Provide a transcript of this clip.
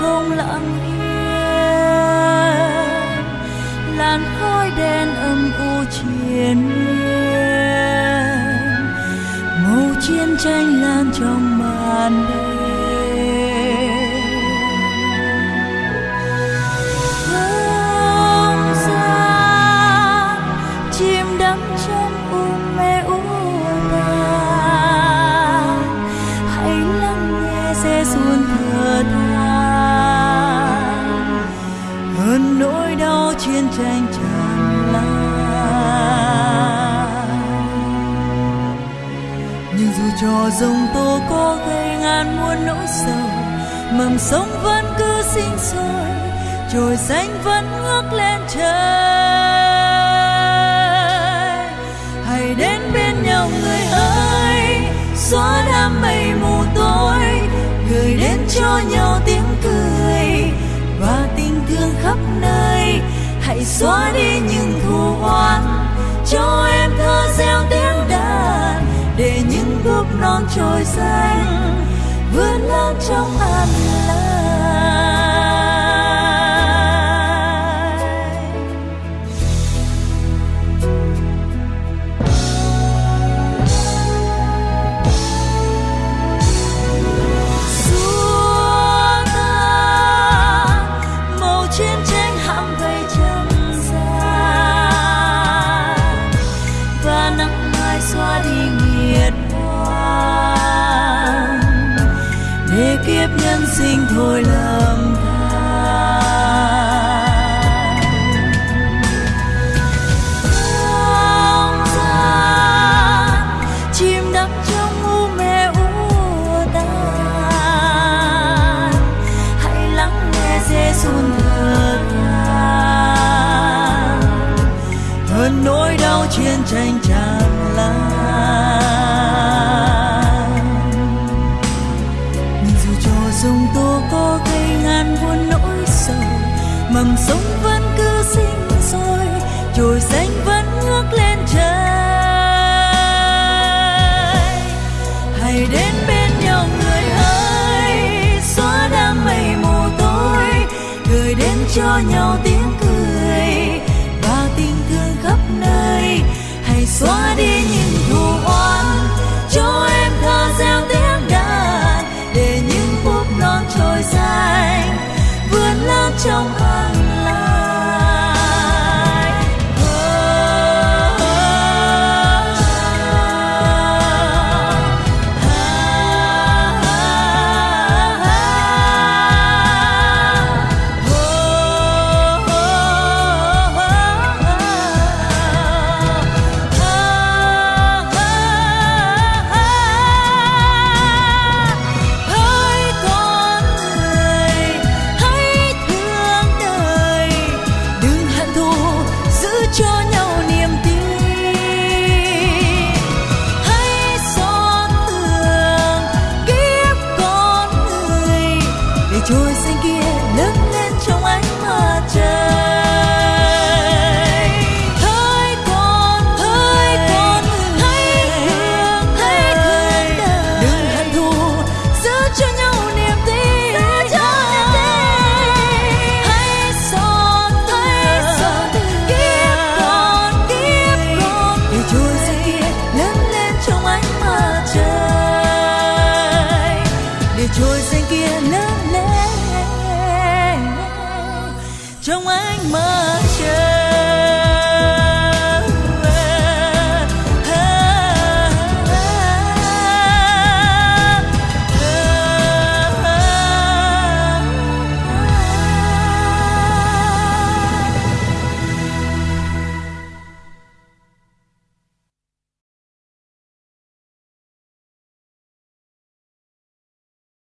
không lặng yên, làn khói đen âm u triền miên. Màu chiến tranh lan trong màn đêm. Xuân thơ thơ chiến tranh tràn lan. Nhưng dù cho dòng tố có gây ngàn muôn nỗi sầu mầm sống vẫn cứ sinh sôi trồi xanh vẫn ngước lên trời. Hãy đến bên nhau người ơi, xóa đám mây mù tối, gửi đến cho nhau tiếng cười và tình thương khắp nơi hãy xóa đi những thù oán cho em thơ gieo tiếng đàn, để những gốc non trồi xanh vươn lên trong an Giêsu thở than hơn nỗi đau chiến tranh tràn nhau tiếng cười và tình thương khắp nơi. Hãy xóa đi những thù oán cho em thơ gieo tiếng đàn để những phút non trôi dài vươn lên trong an